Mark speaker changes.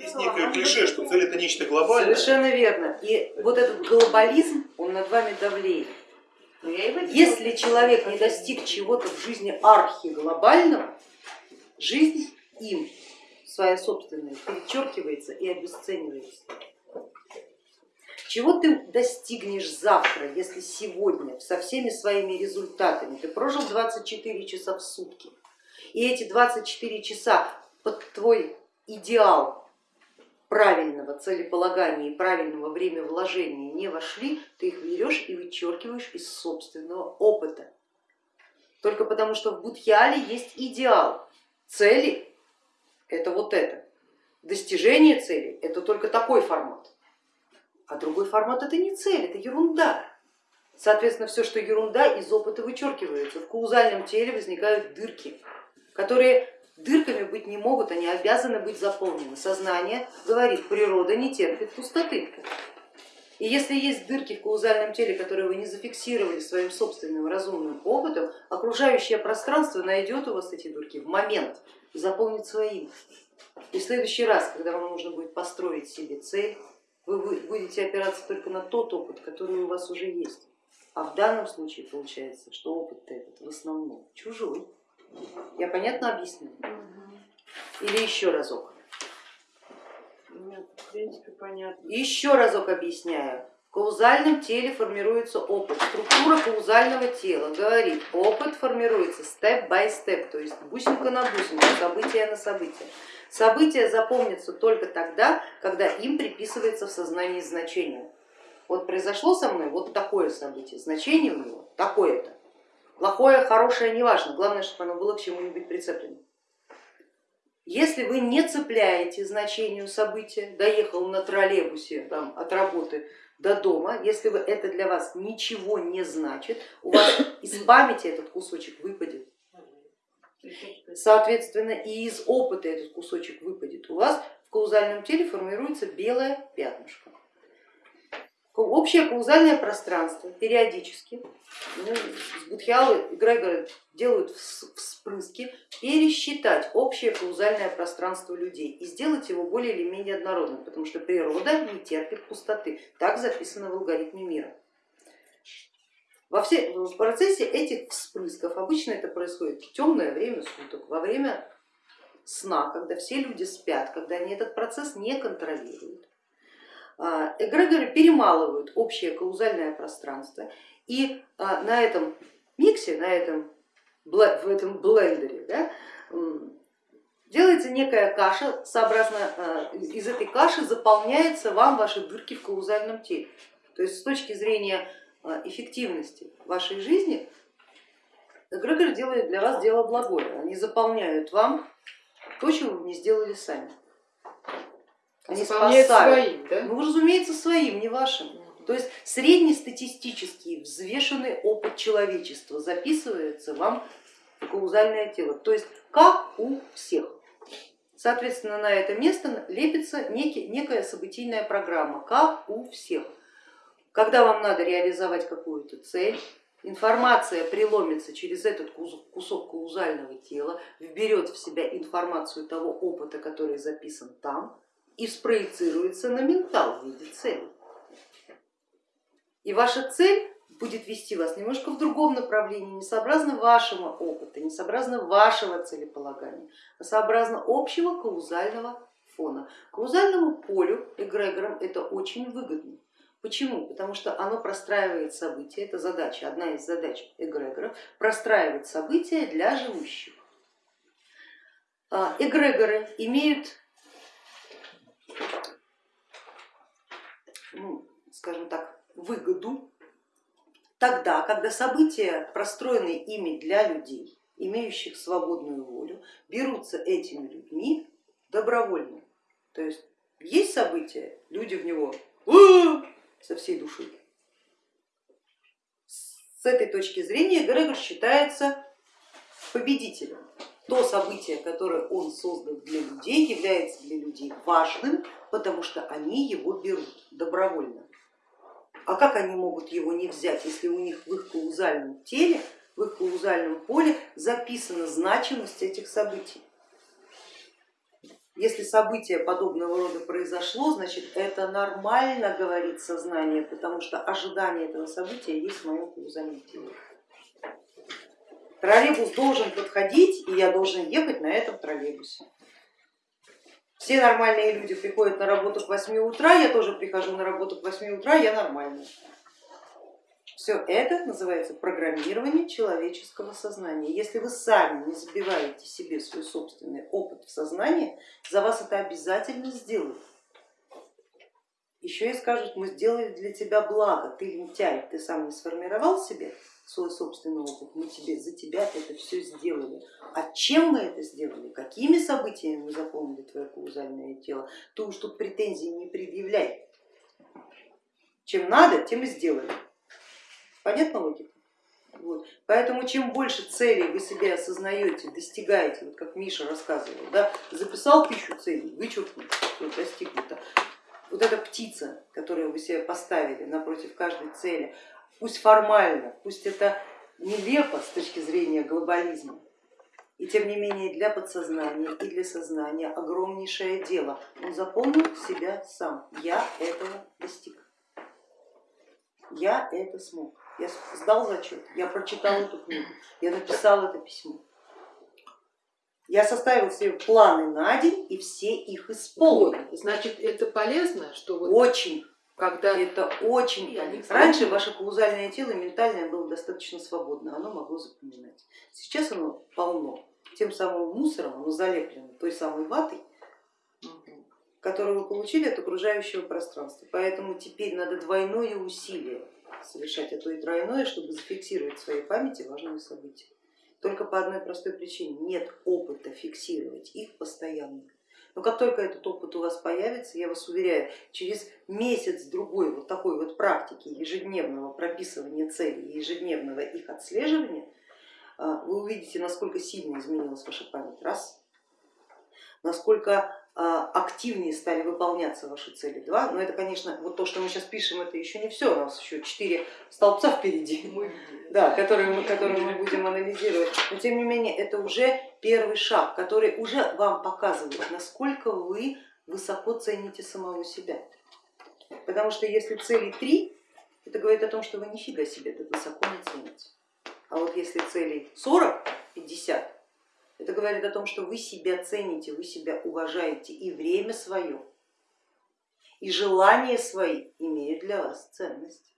Speaker 1: Есть некое клише, что цель это нечто глобальное.
Speaker 2: Совершенно верно. И вот этот глобализм, он над вами давлеет. Если человек не достиг чего-то в жизни архиглобального, жизнь им, своя собственная, перечеркивается и обесценивается. Чего ты достигнешь завтра, если сегодня со всеми своими результатами ты прожил 24 часа в сутки, и эти 24 часа под твой идеал правильного целеполагания и правильного время вложения не вошли, ты их берешь и вычеркиваешь из собственного опыта. Только потому, что в Будхиале есть идеал. Цели это вот это. Достижение цели это только такой формат. А другой формат это не цель, это ерунда. Соответственно, все, что ерунда, из опыта вычеркивается. В каузальном теле возникают дырки, которые дырками быть не могут, они обязаны быть заполнены. Сознание говорит, природа не терпит пустоты. И если есть дырки в каузальном теле, которые вы не зафиксировали своим собственным разумным опытом, окружающее пространство найдет у вас эти дырки в момент и заполнит своим. И в следующий раз, когда вам нужно будет построить себе цель, вы будете опираться только на тот опыт, который у вас уже есть. А в данном случае получается, что опыт этот в основном чужой. Я понятно объясню? Или еще разок?
Speaker 3: Нет, в принципе, понятно.
Speaker 2: Еще разок объясняю. В каузальном теле формируется опыт. Структура каузального тела говорит, опыт формируется степ-бай-степ, то есть бусинка на бусинку, событие на событие. События запомнятся только тогда, когда им приписывается в сознании значение. Вот произошло со мной вот такое событие, значение у него такое-то. Плохое, хорошее, неважно, главное, чтобы оно было к чему-нибудь прицеплено. Если вы не цепляете значению события, доехал на троллейбусе там, от работы до дома, если вы, это для вас ничего не значит, у вас из памяти этот кусочек выпадет. Соответственно, и из опыта этот кусочек выпадет. У вас в каузальном теле формируется белое пятнышко. Общее каузальное пространство периодически, ну, Будхиалы и Грегоры делают вспрыски, пересчитать общее каузальное пространство людей и сделать его более или менее однородным, потому что природа не терпит пустоты. Так записано в алгоритме мира. Во все, в процессе этих вспрысков обычно это происходит в темное время суток, во время сна, когда все люди спят, когда они этот процесс не контролируют. А, эгрегоры перемалывают общее каузальное пространство и а, на этом миксе, на этом, в этом блендере да, делается некая каша, сообразно а, из этой каши заполняется вам ваши дырки в каузальном теле. То есть с точки зрения эффективности вашей жизни, эгрегор делает для вас дело благое. Они заполняют вам то, чего вы не сделали сами. Они спасают. своим, да? Ну, разумеется, своим, не вашим. То есть среднестатистический взвешенный опыт человечества записывается вам в каузальное тело, то есть как у всех. Соответственно, на это место лепится некий, некая событийная программа, как у всех. Когда вам надо реализовать какую-то цель, информация преломится через этот кусок каузального тела, вберет в себя информацию того опыта, который записан там, и спроецируется на ментал в виде цели. И ваша цель будет вести вас немножко в другом направлении, не сообразно вашего опыта, не сообразно вашего целеполагания, а сообразно общего каузального фона. Каузальному полю эгрегорам это очень выгодно. Почему? Потому что оно простраивает события, это задача, одна из задач эгрегоров, простраивать события для живущих. А, эгрегоры имеют, ну, скажем так, выгоду тогда, когда события, простроенные ими для людей, имеющих свободную волю, берутся этими людьми добровольно. То есть есть события, люди в него со всей души. С этой точки зрения Грегор считается победителем. То событие, которое он создал для людей, является для людей важным, потому что они его берут добровольно. А как они могут его не взять, если у них в их каузальном теле, в их каузальном поле записана значимость этих событий? Если событие подобного рода произошло, значит это нормально, говорит сознание, потому что ожидание этого события есть в моем каузальном теле. Троллейбус должен подходить, и я должен ехать на этом троллейбусе. Все нормальные люди приходят на работу к 8 утра, я тоже прихожу на работу к 8 утра, я нормальная. Все это называется программирование человеческого сознания. Если вы сами не забиваете себе свой собственный опыт в сознание, за вас это обязательно сделают. Еще и скажут, мы сделали для тебя благо, ты лентяй, ты сам не сформировал себе свой собственный опыт, мы тебе, за тебя это все сделали. А чем мы это сделали, какими событиями мы заполнили твое каузальное тело, ты уж тут претензий не предъявляй. Чем надо, тем и сделали. Понятна логика? Вот. Поэтому чем больше целей вы себе осознаете, достигаете, вот как Миша рассказывал, да, записал тысячу целей, вычеркнул, все достигнуто. Вот эта птица, которую вы себе поставили напротив каждой цели, пусть формально, пусть это нелепо с точки зрения глобализма, и тем не менее для подсознания и для сознания огромнейшее дело. Он заполнил себя сам, я этого достиг, я это смог, я сдал зачет, я прочитал эту книгу, я написал это письмо. Я составил себе планы на день и все их исполнил.
Speaker 4: Вот, значит, это полезно, что вот
Speaker 2: Очень
Speaker 4: когда
Speaker 2: это очень. Раньше ваше каузальное тело ментальное было достаточно свободно, оно могло запоминать. Сейчас оно полно тем самым мусором, оно залеплено той самой ватой, которую вы получили от окружающего пространства. Поэтому теперь надо двойное усилие совершать, а то и тройное, чтобы зафиксировать в своей памяти важные события. Только по одной простой причине нет опыта фиксировать их постоянно. Но как только этот опыт у вас появится, я вас уверяю, через месяц-другой вот такой вот практики ежедневного прописывания целей, ежедневного их отслеживания, а, вы увидите, насколько сильно изменилась ваша память, раз, насколько активнее стали выполняться ваши цели, два, но это, конечно, вот то, что мы сейчас пишем, это еще не все, у нас еще четыре столбца впереди, да, которые, мы, которые мы будем анализировать, но тем не менее это уже первый шаг, который уже вам показывает, насколько вы высоко цените самого себя, потому что если цели три, это говорит о том, что вы нифига себе так высоко не цените. А вот если целей 40, 50, это говорит о том, что вы себя цените, вы себя уважаете и время свое, и желания свои имеют для вас ценность.